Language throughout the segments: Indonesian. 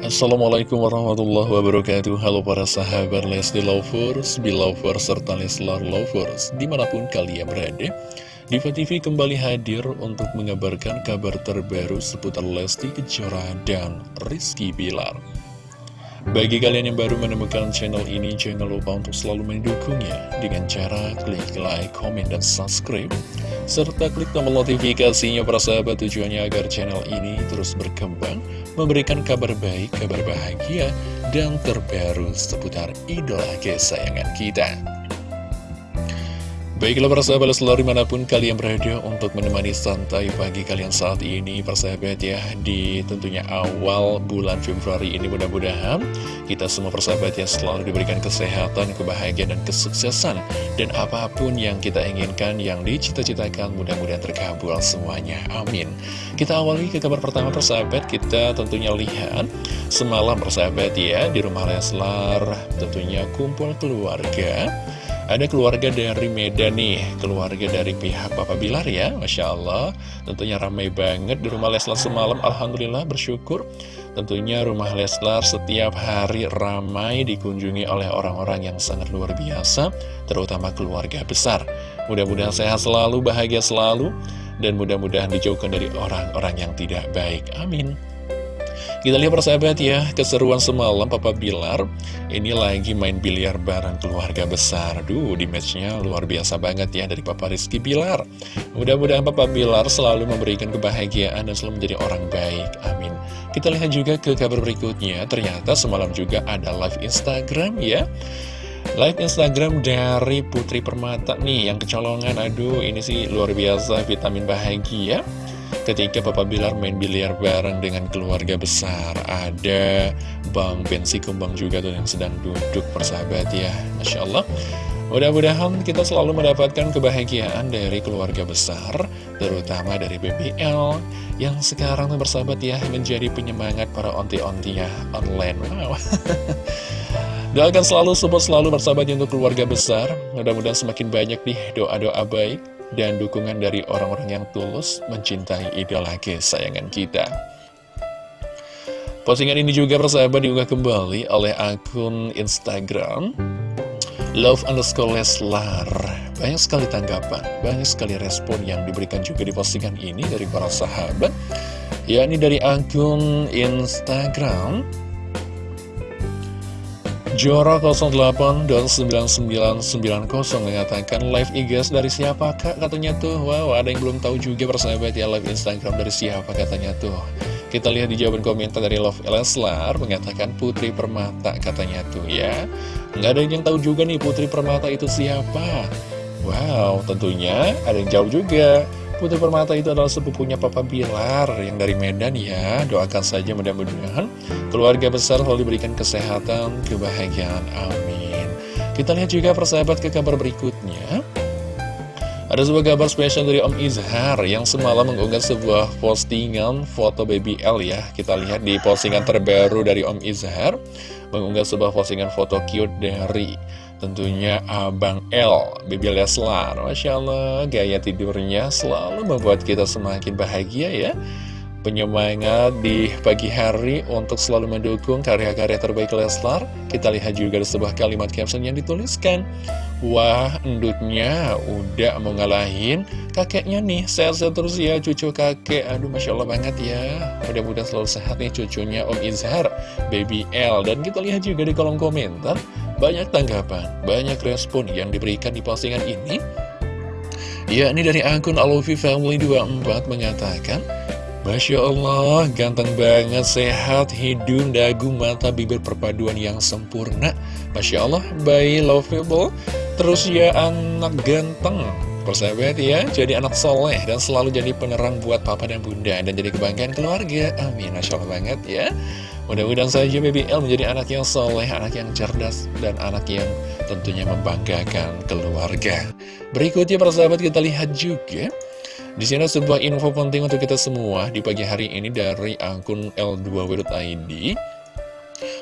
Assalamualaikum warahmatullahi wabarakatuh. Halo para sahabat Lesti Lovers, Belovers, serta Leslar Lovers Di mana pun kalian berada Diva TV kembali hadir untuk mengabarkan kabar terbaru seputar Lesti Kejora dan Rizky Bilar bagi kalian yang baru menemukan channel ini, jangan lupa untuk selalu mendukungnya dengan cara klik like, komen, dan subscribe. Serta klik tombol notifikasinya para sahabat tujuannya agar channel ini terus berkembang, memberikan kabar baik, kabar bahagia, dan terbaru seputar idola kesayangan kita. Baiklah para sahabat selalu di mana pun kalian berada untuk menemani santai pagi kalian saat ini persahabat ya Di tentunya awal bulan Februari ini mudah-mudahan kita semua persahabat ya selalu diberikan kesehatan, kebahagiaan dan kesuksesan. Dan apa pun yang kita inginkan, yang dicita-citakan mudah-mudahan terkabul semuanya, amin. Kita awali ke kabar pertama persahabat, kita tentunya lihat semalam persahabat ya Di rumah Leslar tentunya kumpul keluarga ada keluarga dari Medan nih, keluarga dari pihak Papa Bilar ya, Masya Allah. Tentunya ramai banget di rumah Leslar semalam, Alhamdulillah bersyukur. Tentunya rumah Leslar setiap hari ramai dikunjungi oleh orang-orang yang sangat luar biasa, terutama keluarga besar. Mudah-mudahan sehat selalu, bahagia selalu, dan mudah-mudahan dijauhkan dari orang-orang yang tidak baik. Amin. Kita lihat persahabat ya, keseruan semalam Papa Bilar Ini lagi main biliar bareng keluarga besar. Duh, di matchnya luar biasa banget ya dari Papa Rizky Bilar. Mudah-mudahan Papa Bilar selalu memberikan kebahagiaan dan selalu menjadi orang baik Amin. Kita lihat juga ke kabar berikutnya Ternyata semalam juga ada live Instagram ya. Live Instagram dari Putri Permata nih yang kecolongan. Aduh ini sih luar biasa vitamin bahagia ketika Papa Bilar main biliar bareng dengan keluarga besar. Ada Bang Bensi Kumbang juga tuh yang sedang duduk persahabat ya. Masya Allah. Mudah-mudahan kita selalu mendapatkan kebahagiaan dari keluarga besar, terutama dari BBL, yang sekarang bersahabat ya, menjadi penyemangat para onti-onti ya online. Wow. Doakan selalu, support selalu bersahabat untuk keluarga besar. Mudah-mudahan semakin banyak nih doa-doa baik dan dukungan dari orang-orang yang tulus mencintai idola kesayangan kita. Postingan ini juga persahabat diunggah kembali oleh akun Instagram Love underscore Leslar Banyak sekali tanggapan, banyak sekali respon yang diberikan juga di postingan ini dari para sahabat yakni dari akun Instagram Jora 08 dan 9990 mengatakan live IG dari siapa kak? Katanya tuh Wow ada yang belum tahu juga persahabat ya live Instagram dari siapa katanya tuh. Kita lihat di jawaban komentar dari Love Leslar mengatakan Putri Permata katanya tuh ya. Nggak ada yang tahu juga nih Putri Permata itu siapa. Wow tentunya ada yang jauh juga Putri Permata itu adalah sepupunya Papa Bilar yang dari Medan ya. Doakan saja mudah-mudahan keluarga besar selalu diberikan kesehatan, kebahagiaan. Amin. Kita lihat juga persahabat ke kabar berikutnya. Ada sebuah kabar spesial dari Om Izhar yang semalam mengunggah sebuah postingan foto baby L ya. Kita lihat di postingan terbaru dari Om Izhar mengunggah sebuah postingan foto cute dari Tentunya Abang L, Bibi Leslar Masya Allah, gaya tidurnya selalu membuat kita semakin bahagia ya Penyemangat di pagi hari untuk selalu mendukung karya-karya terbaik Leslar. Kita lihat juga ada sebuah kalimat caption yang dituliskan. Wah, endutnya udah mau ngalahin kakeknya nih. Sehat-sehat terus ya cucu kakek. Aduh, Masya Allah banget ya. Mudah-mudahan selalu sehat nih cucunya Om Izhar, Baby L. Dan kita lihat juga di kolom komentar banyak tanggapan, banyak respon yang diberikan di postingan ini. Ya, ini dari akun Alofi Family 24 mengatakan Masya Allah, ganteng banget, sehat, hidung, dagu, mata, bibir perpaduan yang sempurna. Masya Allah, bayi lovable. Terus ya anak ganteng. Persahabat ya, jadi anak soleh dan selalu jadi penerang buat papa dan bunda Dan jadi kebanggaan keluarga, amin Masya Allah banget ya. Mudah-mudahan saja BBL menjadi anak yang soleh, anak yang cerdas, dan anak yang tentunya membanggakan keluarga. Berikutnya para sahabat kita lihat juga di sini sebuah info penting untuk kita semua di pagi hari ini dari akun L2W.id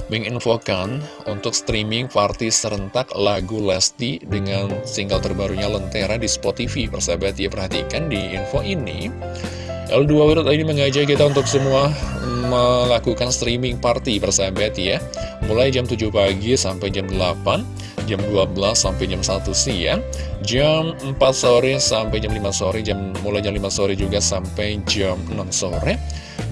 menginfokan untuk streaming party serentak lagu Lesti dengan single terbarunya Lentera di Spotify. Persahabat ya perhatikan di info ini. L2W ini mengajak kita untuk semua melakukan streaming party persahabat ya. Mulai jam 7 pagi sampai jam 8 Jam 12 sampai jam 1 siang Jam 4 sore sampai jam 5 sore jam Mulai jam 5 sore juga sampai jam 6 sore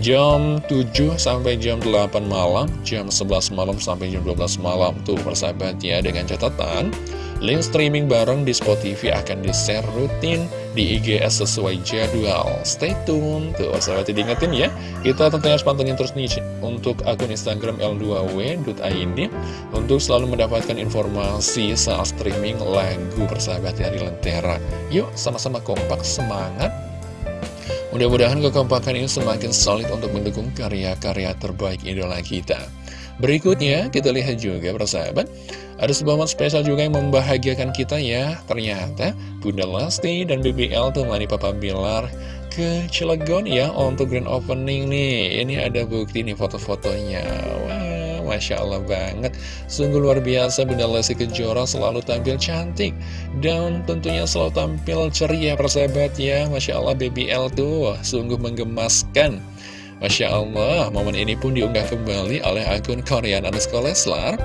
Jam 7 sampai jam 8 malam Jam 11 malam sampai jam 12 malam. Tuh persahabat ya dengan catatan Link streaming bareng di Spotify akan di-share rutin di IGS sesuai jadwal. Stay tune. Tuh, sahabat diingetin ya. Kita tentunya harus pantengin terus nih untuk akun Instagram l2w.id untuk selalu mendapatkan informasi saat streaming lagu persahabat dari Lentera. Yuk, sama-sama kompak, semangat. Mudah-mudahan kekompakan ini semakin solid untuk mendukung karya-karya terbaik idola kita. Berikutnya, kita lihat juga persahabat. Ada sebuah momen spesial juga yang membahagiakan kita ya. Ternyata Bunda Lesti dan BBL temani Papa Bilar ke Cilegon ya Untuk grand opening nih. Ini ada bukti nih foto-fotonya. Wah, Masya Allah banget. Sungguh luar biasa Bunda Lesti Kejora selalu tampil cantik Dan tentunya selalu tampil ceria persahabat ya. Masya Allah BBL tuh sungguh menggemaskan. Masya Allah, momen ini pun diunggah kembali oleh akun Korean underscore Leslar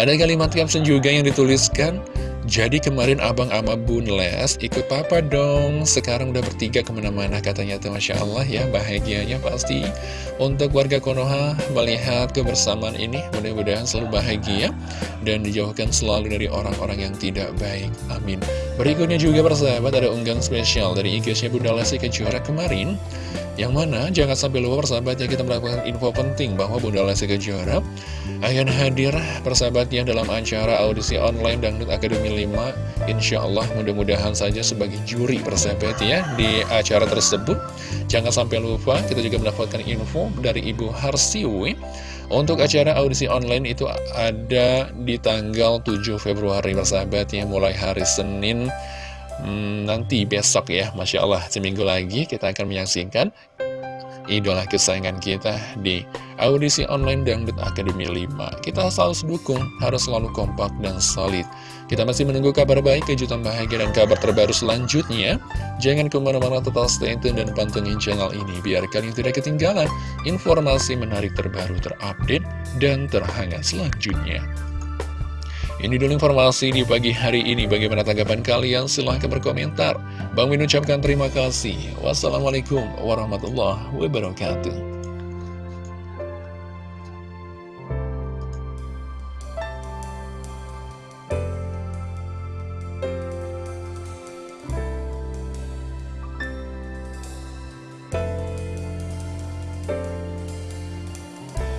ada kalimat caption juga yang dituliskan, jadi kemarin abang ama bun les ikut papa dong, sekarang udah bertiga ke mana-mana katanya tuh Masya Allah ya, bahagianya pasti. Untuk warga Konoha melihat kebersamaan ini, mudah-mudahan selalu bahagia dan dijauhkan selalu dari orang-orang yang tidak baik, amin. Berikutnya juga persahabat ada unggang spesial dari IG-nya Bunda Lesti Kejora kemarin, yang mana jangan sampai lupa persahabatnya kita melakukan info penting bahwa Bunda Lesti Kejora akan hadir persahabatnya dalam acara audisi online Dangdut Akademi 5 Insya Allah mudah-mudahan saja sebagai juri persahabat ya di acara tersebut. Jangan sampai lupa kita juga mendapatkan info dari Ibu Harsiwi. Untuk acara audisi online itu ada di tanggal 7 Februari persahabatnya mulai hari Senin hmm, nanti besok ya Masya Allah seminggu lagi kita akan menyaksikan idola kesayangan kita di audisi online Dangdut Akademi 5. Kita selalu dukung, harus selalu kompak dan solid. Kita masih menunggu kabar baik, kejutan bahagia, dan kabar terbaru selanjutnya. Jangan ke mana-mana tetap stay tune dan pantengin channel ini, biar kalian tidak ketinggalan informasi menarik terbaru terupdate dan terhangat selanjutnya. Ini dulu informasi di pagi hari ini. Bagaimana tanggapan kalian? Silahkan berkomentar. Bang Min ucapkan terima kasih. Wassalamualaikum warahmatullahi wabarakatuh.